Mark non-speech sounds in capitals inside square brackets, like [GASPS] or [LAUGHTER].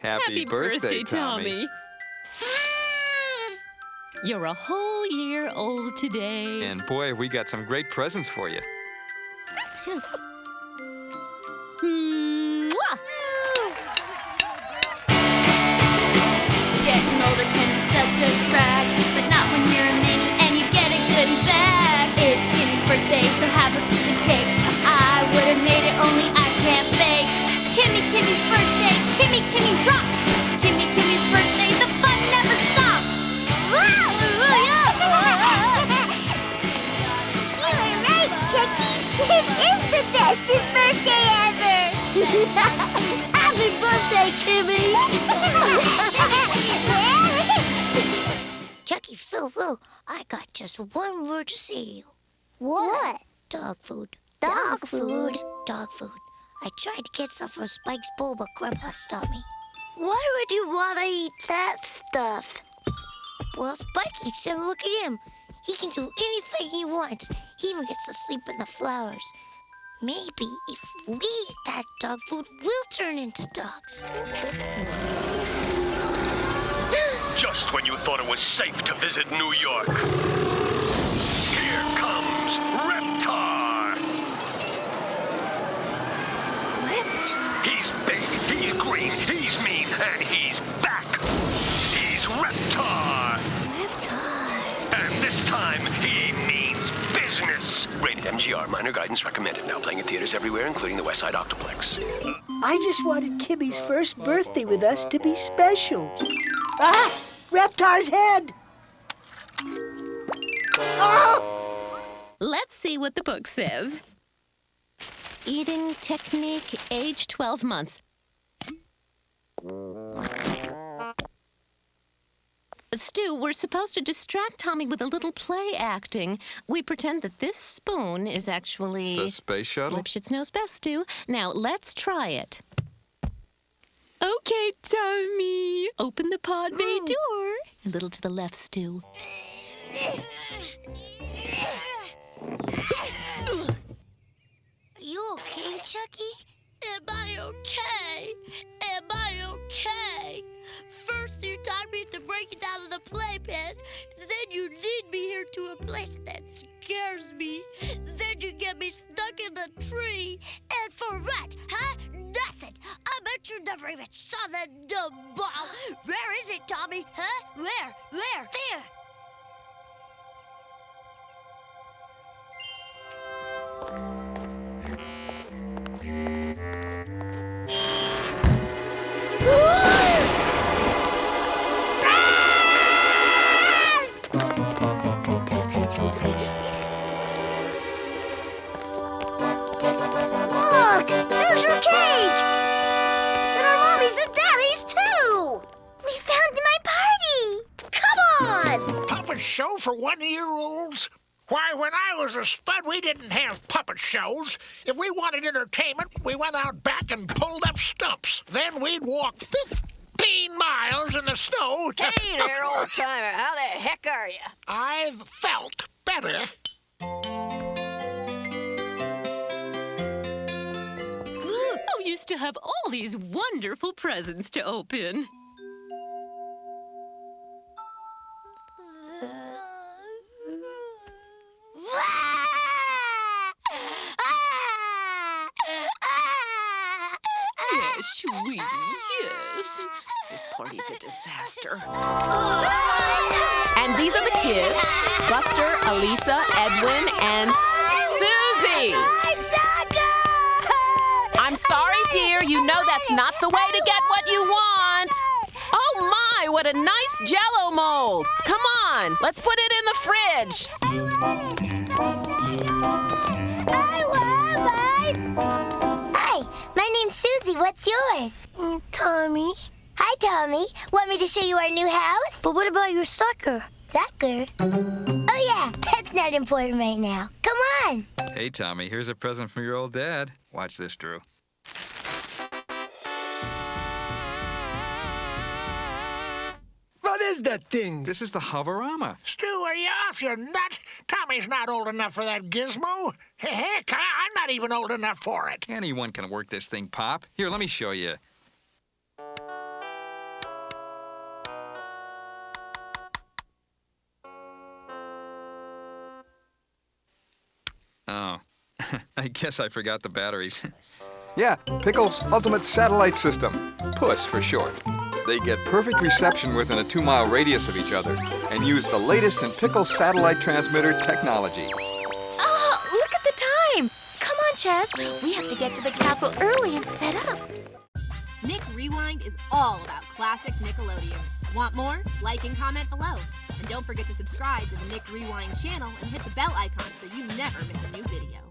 Happy, birthday, Tommy. You're a whole year old today. And boy, we got some great presents for you. Getting older can be such a drag, but not when you're a mini and you get a goodie bag. It's Kimi's birthday, so have a Happy birthday, Kimi! Chuckie, Phil, Phil, I got just one word to say to you. What? Dog food. Dog food? Dog food. I tried to get some from Spike's bowl, but Grandpa stopped me. Why would you want to eat that stuff? Well, Spike eats them. Look at him. He can do anything he wants. He even gets to sleep in the flowers. Maybe if we eat that dog food, we'll turn into dogs. [GASPS] Just when you thought it was safe to visit New York. Here comes Reptar. Reptar. He's big, he's green, he's mean, and he's back. Rated MGR, minor guidance recommended. Now playing in theaters everywhere, including the West Side Octoplex. I just wanted Kimi's first birthday with us to be special. Ah! Reptar's head! Oh! Let's see what the book says. Eating technique, age 12 months. Stu, we're supposed to distract Tommy with a little play acting. We pretend that this spoon is actually. The space shuttle? Lipschitz knows best, Stu. Now, let's try it. Okay, Tommy. Open the pod bay hmm. door. A little to the left, Stu. [LAUGHS] breaking out of the playpen, then you lead me here to a place that scares me, then you get me stuck in a tree, and for what, huh? Nothing. I bet you never even saw that dumb ball. Where is it, Tommy? Huh? Where? Where? There. Look! Show for one-year-olds? Why, when I was a spud, we didn't have puppet shows. If we wanted entertainment, we went out back and pulled up stumps. Then we'd walk 15 miles in the snow to... Hey there, old timer. How the heck are you? I've felt better. Oh, you to have all these wonderful presents to open. Party's a disaster. And these are the kids Buster, Elisa, Edwin, and Susie. I'm sorry, dear. You know that's not the way to get what you want. Oh my, what a nice jello mold. Come on, let's put it in the fridge. I want mine. Hi, my name's Susie. What's yours? Mm, Tommy. Hi, Tommy. Want me to show you our new house? But what about your sucker? Sucker? Oh, yeah. That's not important right now. Come on. Hey, Tommy, here's a present from your old dad. Watch this, Drew. What is that thing? This is the Hoverama. Stu, are you off your nut? Tommy's not old enough for that gizmo. Heck, I- I'm not even old enough for it. Anyone can work this thing, Pop. Here, let me show you. [LAUGHS] I guess I forgot the batteries. [LAUGHS] Yeah, Pickle's Ultimate Satellite System, PUSS for short. They get perfect reception within a two mile radius of each other and use the latest in Pickle satellite transmitter technology. Oh, look at the time. Come on, Chas. We have to get to the castle early and set up. Nick Rewind is all about classic Nickelodeon. Want more? Like and comment below. And don't forget to subscribe to the Nick Rewind channel and hit the bell icon so you never miss a new video.